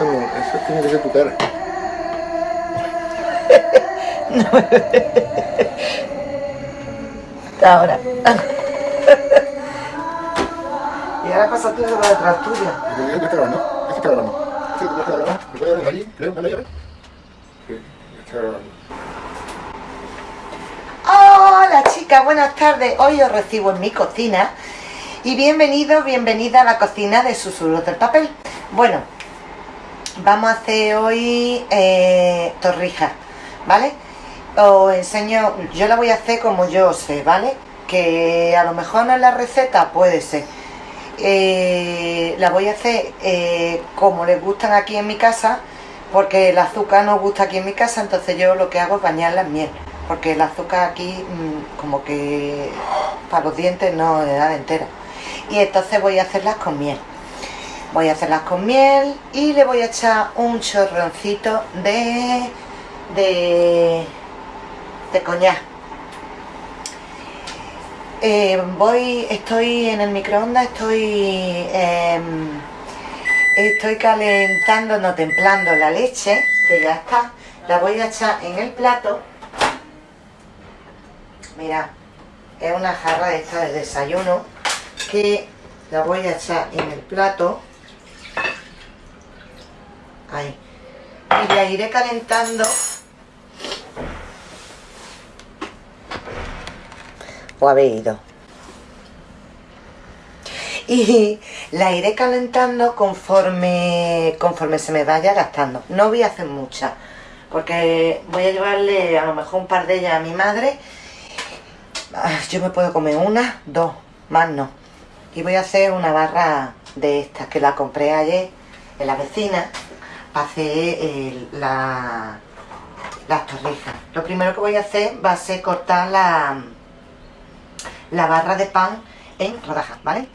eso, eso tiene que ser tu cara. Ahora. y ahora pasa tú por detrás tuya. Y te digo que está grabando. Este está grabando. Este está grabando. ¿Me puede dar allí? ¿Creo? ¿Dale llave? Sí, está grabando. Hola chicas, buenas tardes. Hoy os recibo en mi cocina y bienvenidos, bienvenida a la cocina de Susurros del Papel. Bueno, vamos a hacer hoy eh, torrijas, ¿vale? Os enseño, yo la voy a hacer como yo sé, ¿vale? Que a lo mejor no es la receta, puede ser. Eh, la voy a hacer eh, como les gustan aquí en mi casa, porque el azúcar no gusta aquí en mi casa, entonces yo lo que hago es bañarla en miel, porque el azúcar aquí mm, como que para los dientes no le da entera. Y entonces voy a hacerlas con miel. Voy a hacerlas con miel y le voy a echar un chorroncito de, de, de coñac. Eh, voy, estoy en el microondas, estoy, em, estoy calentando, no templando la leche, que ya está. La voy a echar en el plato. Mira, es una jarra esta de desayuno que la voy a echar en el plato. Ahí. Y la iré calentando o habéis ido. Y la iré calentando conforme, conforme se me vaya gastando. No voy a hacer mucha, porque voy a llevarle a lo mejor un par de ellas a mi madre. Ah, Yo me puedo comer una, dos, más no. Y voy a hacer una barra de estas que la compré ayer en la vecina para hacer el- la, las torrijas. Lo primero que voy a hacer va a ser cortar la, la barra de pan en rodajas, ¿vale?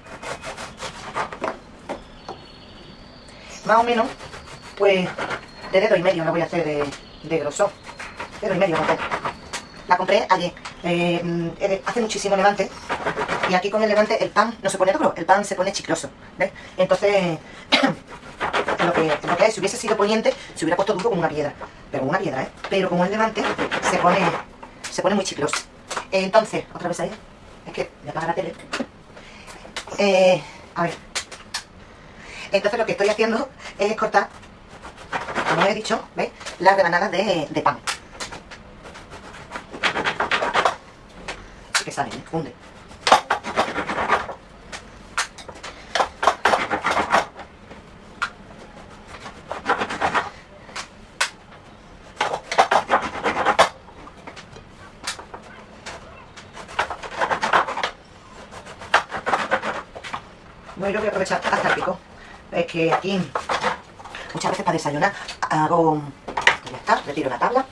Más o menos, pues de dedo y medio la voy a hacer de, de grosor. Dedo y medio, no. La compré ayer. Eh, eh, hace muchísimo levante. Y aquí con el levante el pan no se pone duro, el pan se pone chicloso. ¿Ves? Entonces, lo que, lo que es, si hubiese sido poniente, se hubiera puesto duro como una piedra. Pero como una piedra, ¿eh? Pero como el levante, se pone, se pone muy chicloso. Entonces, otra vez ahí. Es que me apaga la tele. Eh, a ver. Entonces lo que estoy haciendo es cortar, como he dicho, ¿veis? Las rebanadas de, de pan. Que salen, ¿eh? Bueno, yo voy a aprovechar hasta el pico. Es que aquí, muchas veces para desayunar, hago... Ya está, retiro la tabla.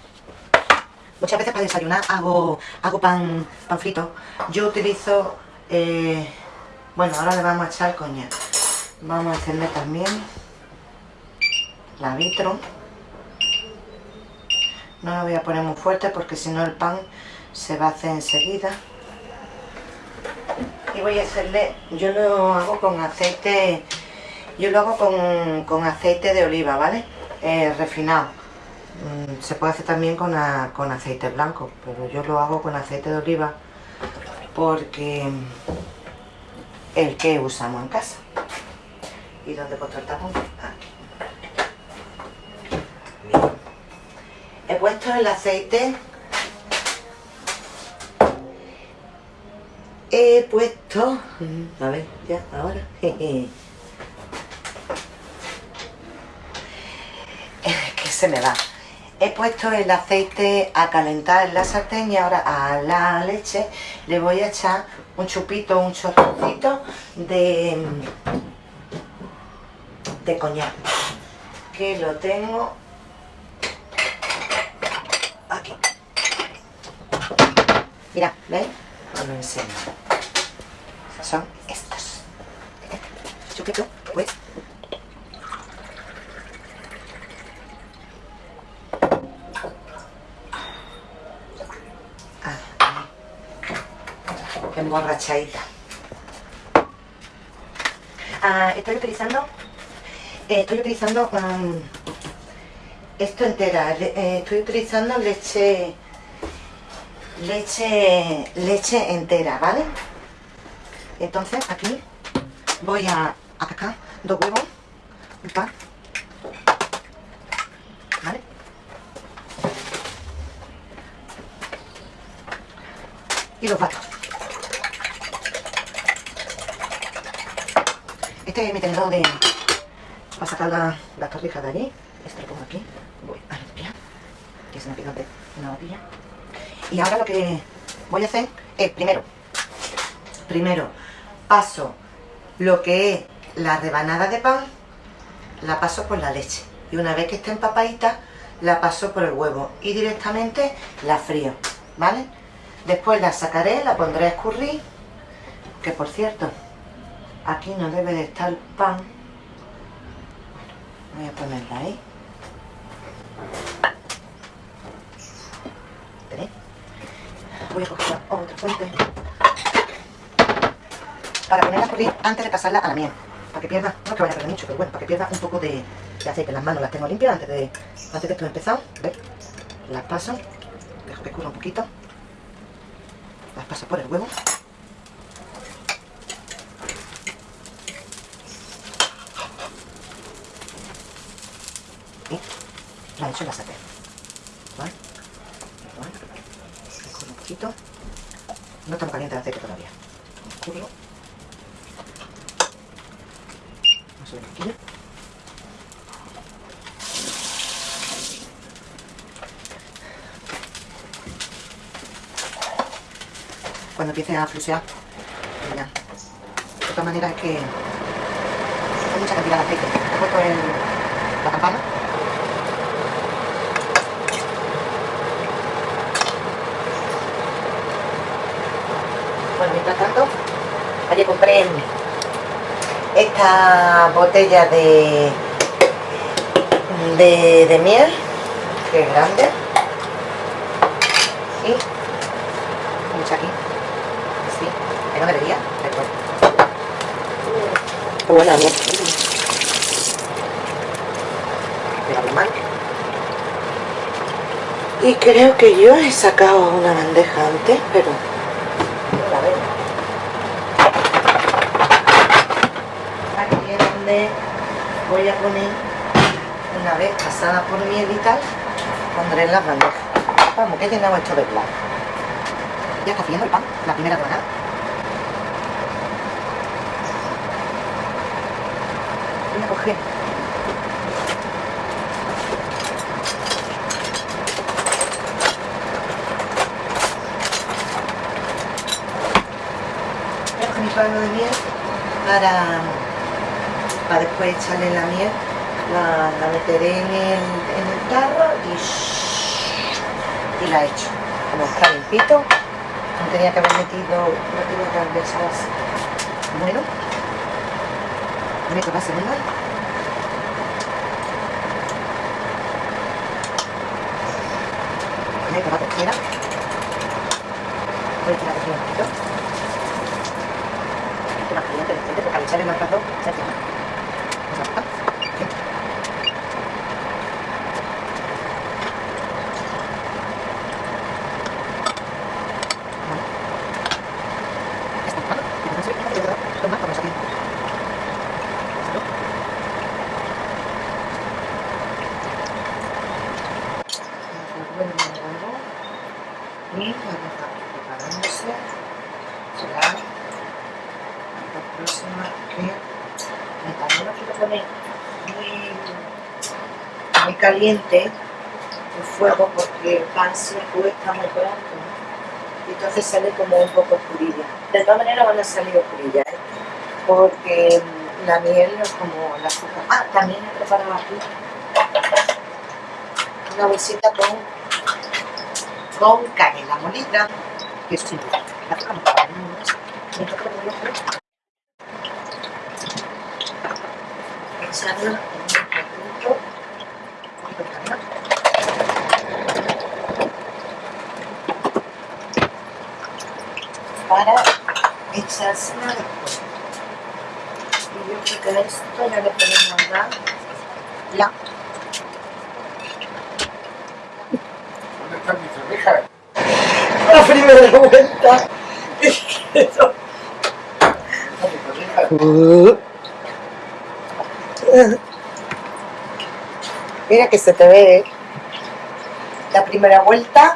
Muchas veces para desayunar hago, hago pan, pan frito. Yo utilizo... eh, bueno, ahora le vamos a echar coñac. Vamos a encender también la vitro. No la voy a poner muy fuerte porque si no el pan se va a hacer enseguida voy a hacerle, yo lo hago con aceite, yo lo hago con, con aceite de oliva, ¿vale? Eh, refinado. Mm, se puede hacer también con, con aceite blanco, pero yo lo hago con aceite de oliva porque el que usamos en casa. ¿Y dónde he el tapón? Bien. He puesto el aceite he puesto a ver ya ahora. Es que se me va. He puesto el aceite a calentar en la sartén y ahora a la leche le voy a echar un chupito un chorrocito de de coñac. Que lo tengo aquí. Mira ¿veis? lo enseño son estos. Chupito, pues. Ah. Emborrachadita. Ah, estoy utilizando Eh, estoy utilizando um, esto entera. eh, estoy utilizando leche leche leche entera, ¿vale? Entonces aquí voy a, a dos huevos, un par, ¿vale? Y los bato. Este es mi tenedor de para sacar la, la torrija de allí. Este lo pongo aquí. Voy a limpiar. Que me pega de una botella. Y ahora lo que voy a hacer es primero, primero paso lo que es la rebanada de pan, la paso por la leche. Y una vez que esté empapadita, la paso por el huevo. Y directamente la frío, ¿vale? Después la sacaré, la pondré a escurrir. Que por cierto, aquí no debe de estar pan. Voy a ponerla ahí. Voy a coger otra fuente. Para ponerla a escurrir antes de pasarla a la miel. Para que pierda, no que vaya a perder mucho, pero bueno, para que pierda un poco de, de aceite. Las manos las tengo limpias antes de, antes de esto empezar. Las paso. Dejo que escurra un poquito. Las paso por el huevo. Y la echo en la sartén. ¿Vale? Escurro un poquito. No muy caliente el aceite todavía. Escurro. Cuando empiece a flusear, ya. De todas maneras es que hay mucha cantidad de aceite. He puesto el, la campana Bueno, mientras tanto, ayer compré esta botella de, de, de miel, que es grande, y mucha aquí, así, que no debería, pero bueno. Qué buena mano. Y creo que yo he sacado una bandeja antes, pero no la veo. Aquí es donde voy a poner, una vez pasada por miel y tal, pondré las bandejas. Vamos, que he llenado esto de plan. Ya está haciendo el pan, la primera rebanada. Voy a coger Voy a coger mi palo de miel para, para después echarle la miel. La, meteré en el, en tarro y, y la echo. Como está limpito, no tenía que haber metido, no tenía que haber así. Bueno, meto la segunda. Meto la tercera. Voy a tirar aquí un poquito. Poquito más caliente aceite, porque al echarle más rato se. Vamos a bajar. Aquí. Vale. Ya está. Vale. Y con eso, ya está. Dos más, vamos aquí. Salud. Y la deja preparándose. Será la próxima que y también lo quiero poner muy, muy caliente el fuego porque el pan se cuesta muy pronto y entonces sale como un poco oscurilla. De todas maneras van a salir oscurillas, ¿eh? porque mm, la miel no es como la azúcar. Ah, también he preparado aquí una bolsita con, con canela molida, que simple. La azúcar no está, no es- me toca ponerlo fresco. Echarla en un poquito, un poquito de canela. Para echársela después. Y yo creo que a esto ya le podemos dar la ¿Dónde están mis orejas? la primera vuelta. Mira que se te ve ¿eh? la primera vuelta.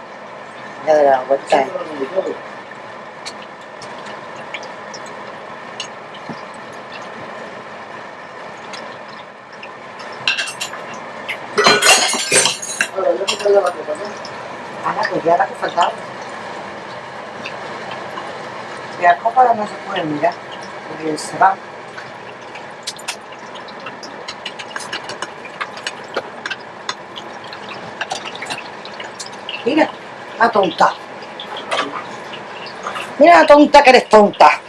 Ya de la vuelta. ¿eh? Copa, ¿no? Ana, pues ya la que faltaba. Las copas no se pueden mirar, porque se van. Mira, la tonta. Mira la tonta que eres tonta.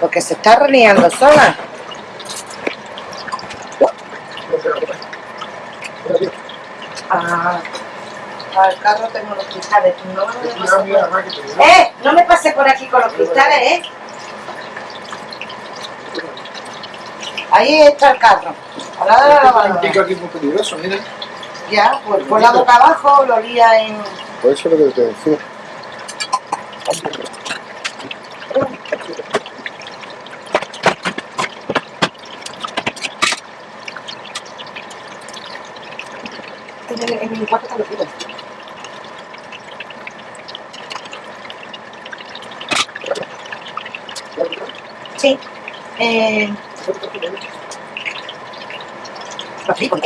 Porque se está reniando sola. No se la copa. Mira, tío. Ah, al carro tengo los cristales. No me por... te. ¡Eh! No me pases por aquí con los cristales, ¿eh? Ahí está el carro. Al lado de la lavadora. aquí muy peligroso, mira. Ya, pues por la boca abajo lo lía en... Por eso es lo que te decía. En, el- en mi cuarto están los fritos. Sí. Eh, los fritos.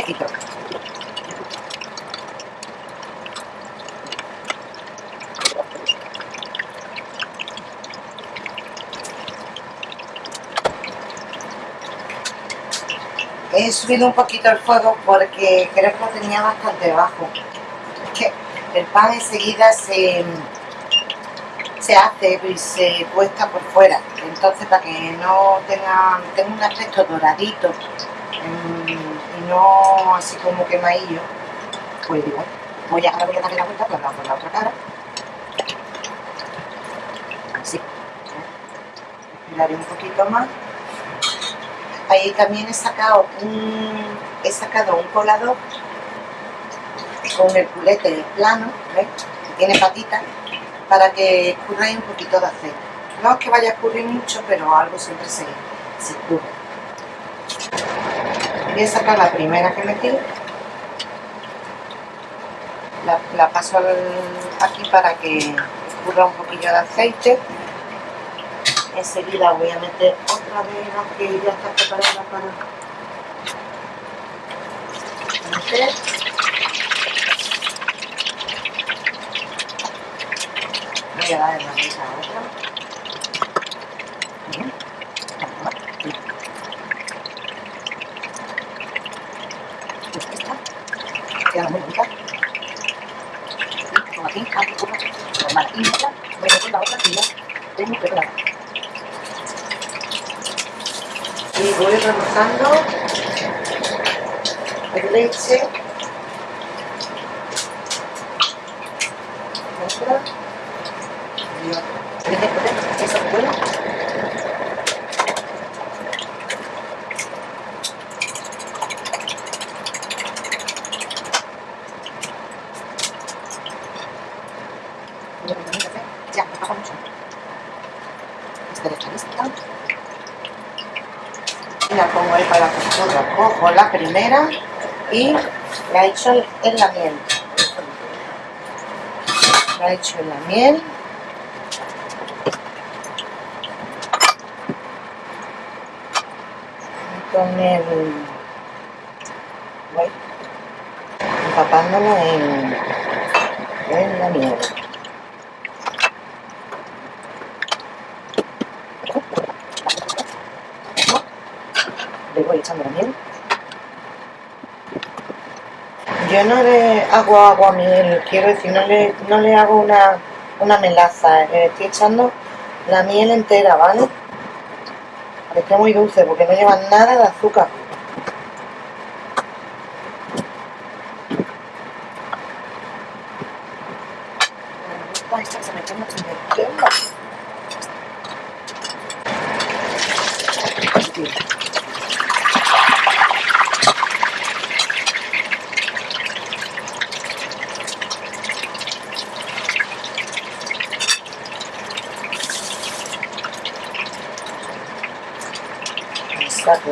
He subido un poquito el fuego porque creo que lo tenía bastante bajo. Es que el pan enseguida se, se hace y se cuesta por fuera. Entonces para que no tenga, tenga un aspecto doradito mm, y no así como quemadillo, pues digo, voy a, darle la vuelta la, por la otra cara. Así. Esperaré un poquito más. Ahí también he sacado un, he sacado un colador con el culete plano, ¿ves? Tiene patitas, para que escurra ahí un poquito de aceite. No es que vaya a escurrir mucho, pero algo siempre se, se escurre. Voy a sacar la primera que metí. La, paso aquí para que escurra un poquillo de aceite. Enseguida voy a meter otra de las que ya está preparada para meter. Voy a dar la vuelta a otra. Bien. Pues esta queda muy bonita. Y como aquí, aquí, como voy a la otra que ya tengo preparada. y voy rebozando el leche otra y otra Vete, vete, eso es bueno Mira, mira, mira, mira. ya, me pasa mucho esta está lista la pongo ahí para la costura. Cojo la primera y la echo en la miel. La echo en la miel. Con el... Voy empapándola en, en la miel. Yo no le hago agua a miel, quiero decir, no le, no le hago una, una melaza, le estoy echando la miel entera, ¿vale? Esté muy dulce, porque no lleva nada de azúcar. Me gusta esta que se me quema, se me quema. Sí. Saco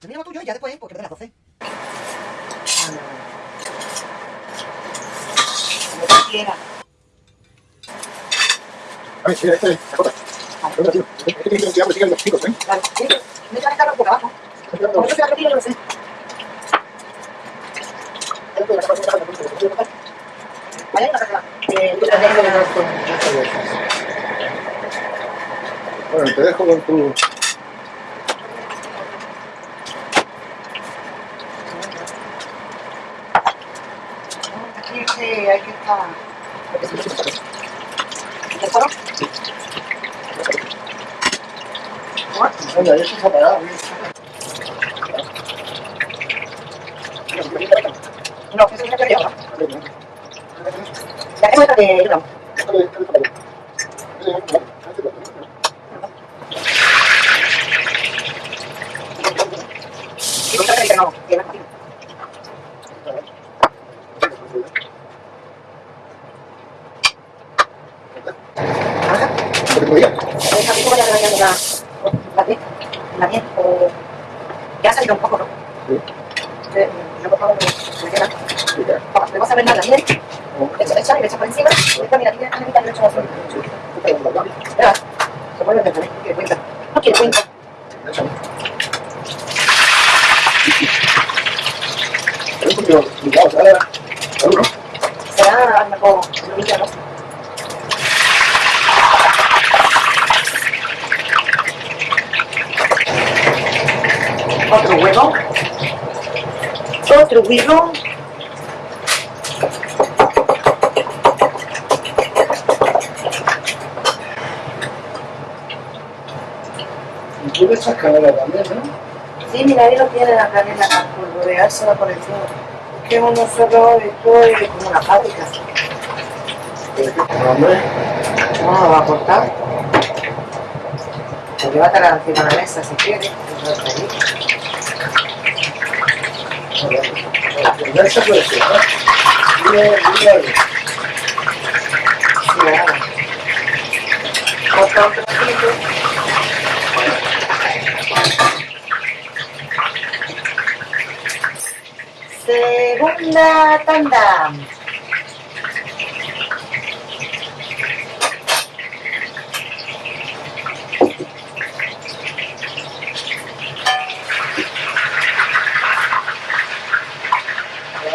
Termina lo tuyo y ya después, porque de las 12. Lo que quiera. A ver, mira, esta es la. Vale, sí, me carro por abajo. Como yo te la yo Bueno, te dejo con tu... Aquí es que hay que estar. ¿Te fueron? Venga, eso está apagado. No, eso es que yo. Ya que me trae, no. Y no trae que no, que no. Ajá. Esa pico ya le vayan la, la piel, miel, o ya ha salido un poco, ¿no? Eh, Yo por favor me queda. Vamos, le a ver nada, miel, echa, echa y le echa por encima, mira, azul. Espera, se no quiere cuenta. No quiere cuenta a lo mejor una milla, ¿no? Otro huevo. Y tú le echas canela también, ¿no? Sí, mira, ahí lo tiene la canela para polvoreársela por encima. Es que uno solo esto es como una fábrica. No lo va a cortar. Pues llévatela encima de la mesa si quieres. ya se puede ser, ¿no? Mira, mira, mira. Corta un trocito. Segunda tanda.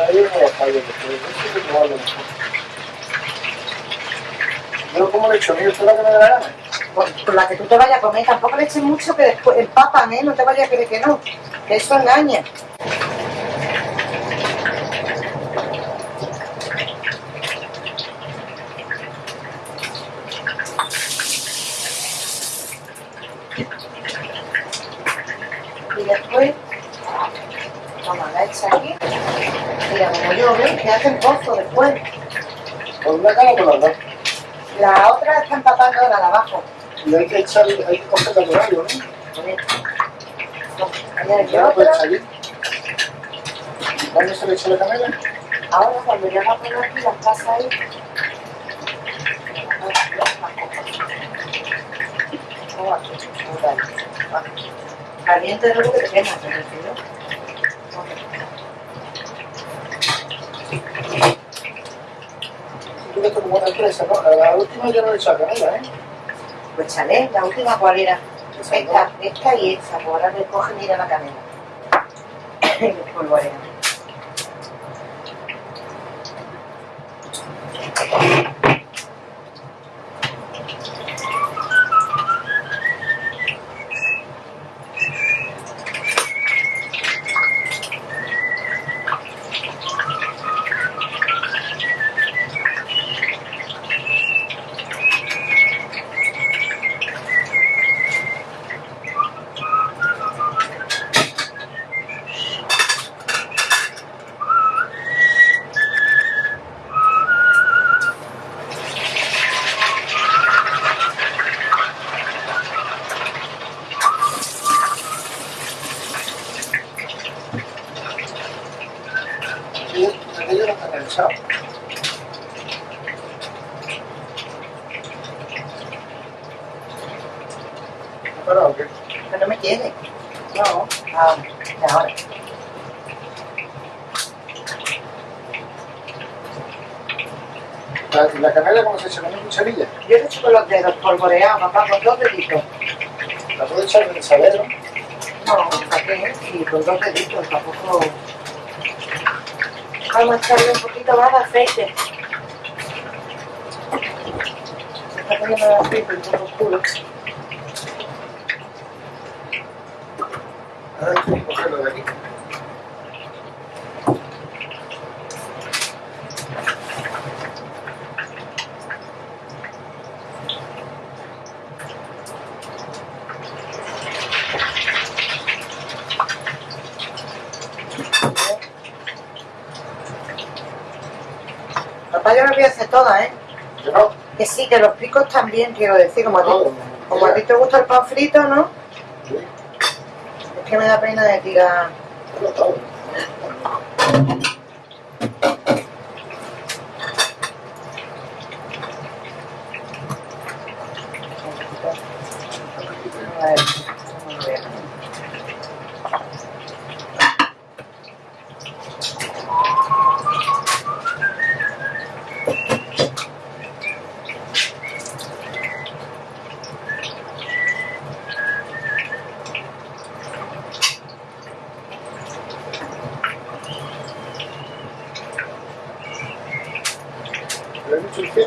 Ahí no lo fallo, porque eso es como algo mejor. Yo como le he hecho, mira, esto es lo que me da la gana. Por, por la que tú te vayas a comer, tampoco le eches mucho que después empapan, ¿eh? No te vayas a creer que no. Que eso engaña. Y después, toma, la echa aquí. Mira, como yo, ¿ves? Que hacen pozo después. Por una cara o por las dos. La otra está empapando ahora de abajo. Y hay que echar, hay que cogerla por algo, ¿no? Ya puedes aquí. ¿Cuándo se le echa la canela? Ahora cuando ya la pongo aquí, las pasa ahí. Caliente luego que te quemas, ¿me refiero? Tú ves como buena empresa, ¿no? A la última ya no le he echado canela, ¿eh? Pues chale, la última cuál era. Esta, esta y esta, pues ahora me cogen y ir a la polvorean. parado o qué? Que no me quiere. No, Ah, ya ahora. ¿La, la canela cómo se echa? ¿Con una cucharilla? Yo le echo con los dedos polvoreados, papá, con dos deditos. ¿La puedo echar en el salero? No, ¿para qué? Sí, con dos deditos, tampoco... Vamos a echarle un poquito más de aceite. Se está poniendo el aceite un poco oscuro. Ahora hay que cogerlo de aquí. Hacer todas, ¿eh? Que no. Que sí, que los picos también, quiero decir, como a ti, No, como a ti te gusta el pan frito, ¿no? Sí, Es que me da pena de tirar... no, ¿Le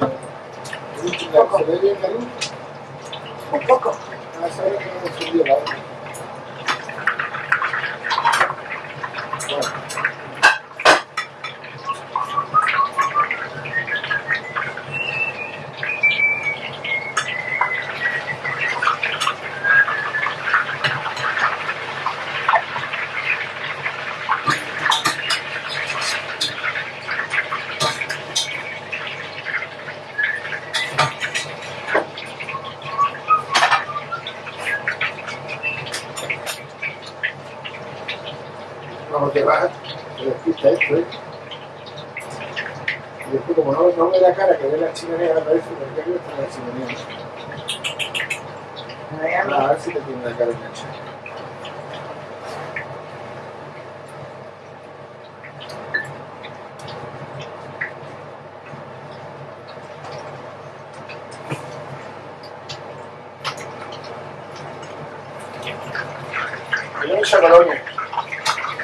Colonia.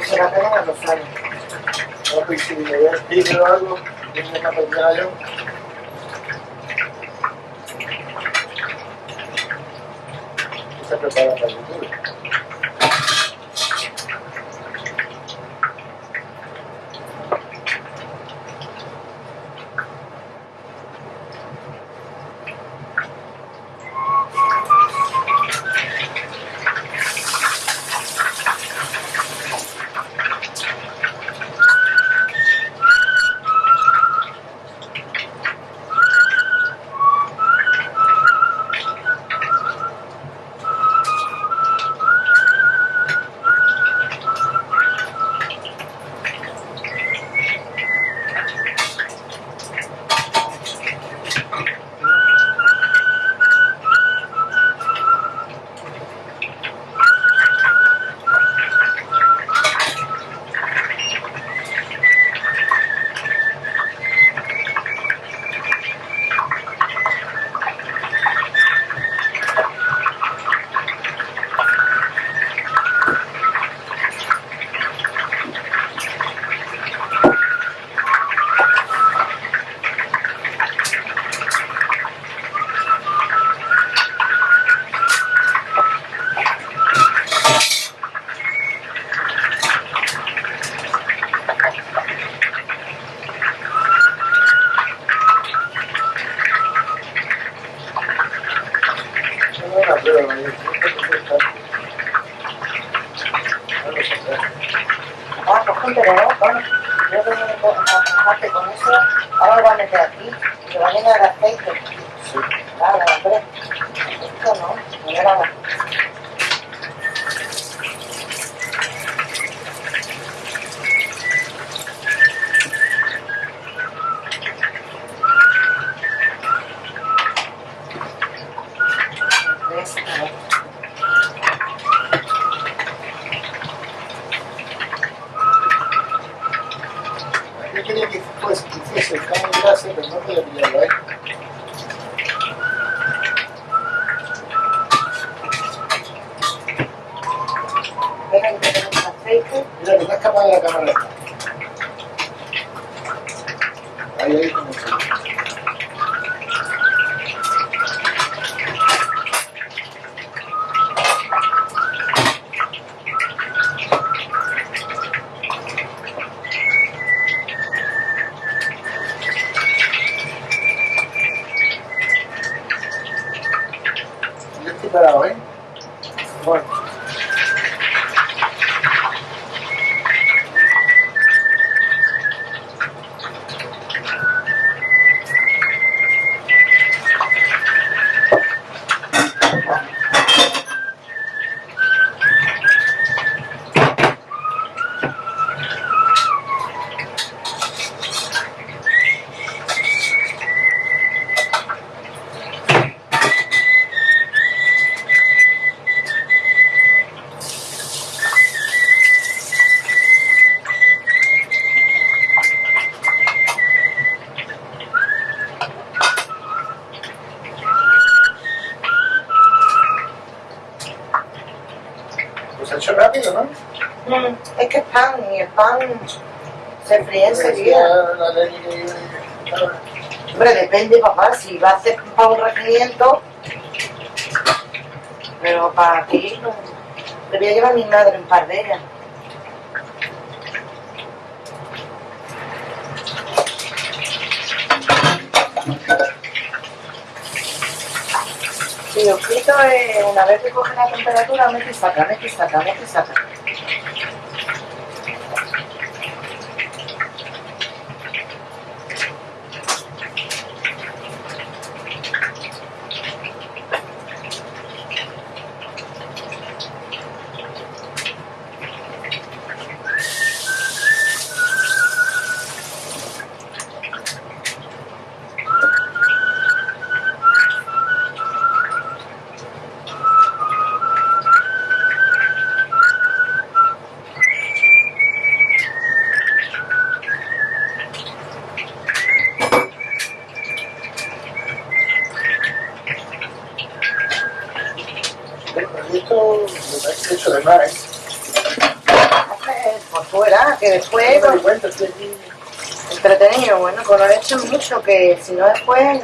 Se la pegan a los años. No, pues si me decir o algo, tiene que aprender yo. Se prepara para pan se fríe enseguida. Hombre, depende, papá, si va a hacer para un regimiento, pero para aquí no. Le voy a llevar a mi madre en pardera. Si lo quito es una vez que coge la temperatura, mete y saca, mete y saca, mete y saca. que si no después,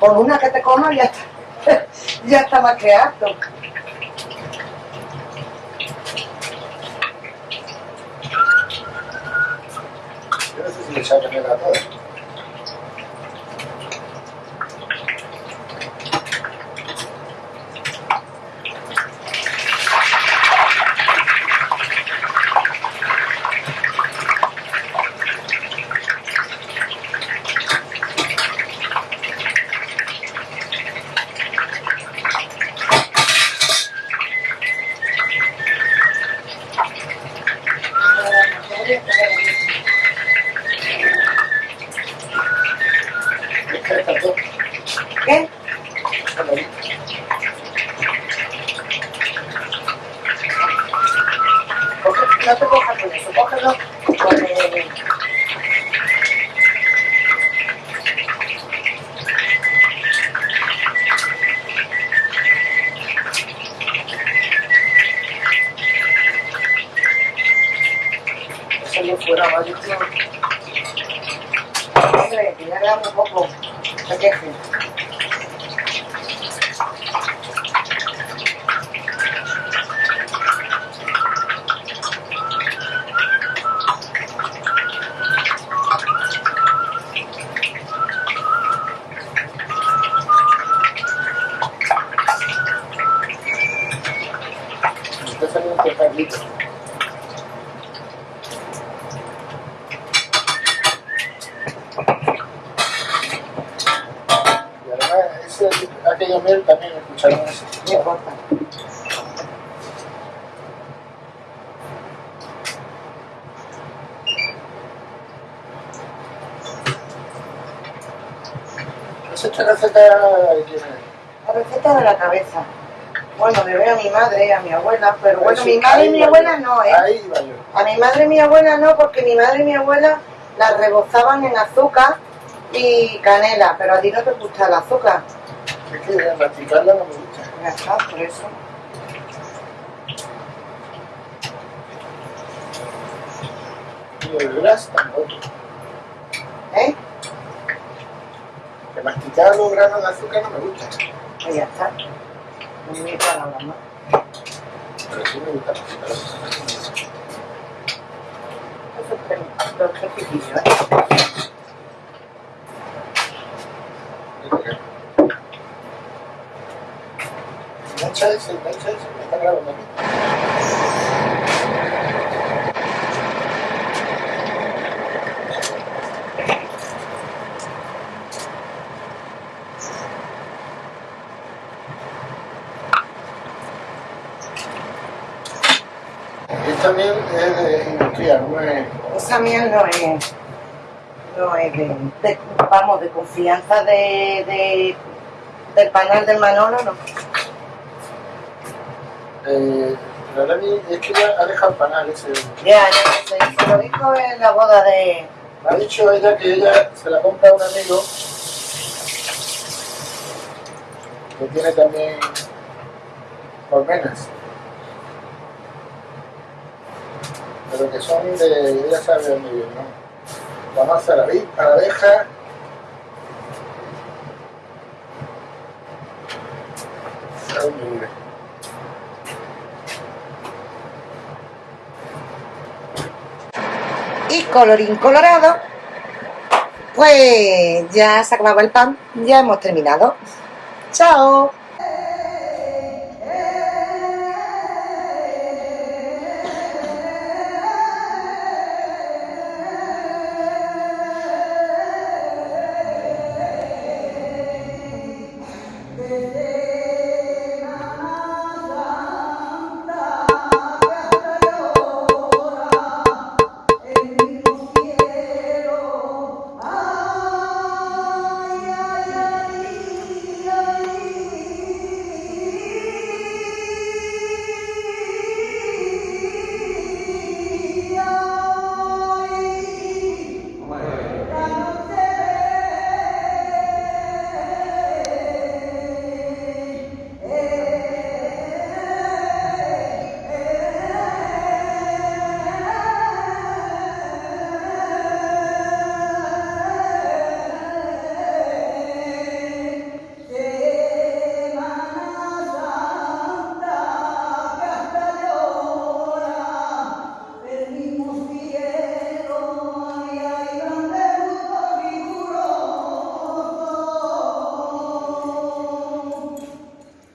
por una que te coma ya está, ya está más que harto. Yo no sé si le a. Thank you. abuela fueron. Bueno, mi madre y mi abuela no, ¿eh? A mi madre y mi abuela no, porque mi madre y mi abuela las rebozaban en azúcar y canela, pero a ti no te gusta el azúcar. Es que masticarla no me gusta. Ya está, por eso. Y el gras tampoco. ¿Eh? Que masticar los granos de azúcar no me gusta. Ahí ya está. No me la mamá. Azúcar. Eso. Engancha engancha ese, me está grabando aquí. Esta miel es no es... Esa miel no es, no es de, de- vamos, de confianza de, de- del panal del Manolo, no. Eh, la Dani es que ya ha dejado el panal ese. Ya, ya, se, se lo dijo en la boda de... Me ha dicho ella que ella se la compra a un amigo que tiene también colmenas. Pero que son de, ella sabe dónde viene, ¿no? La masa, la, vi- la abeja. Y colorín colorado, pues ya se acababa el pan, ya hemos terminado. ¡Chao!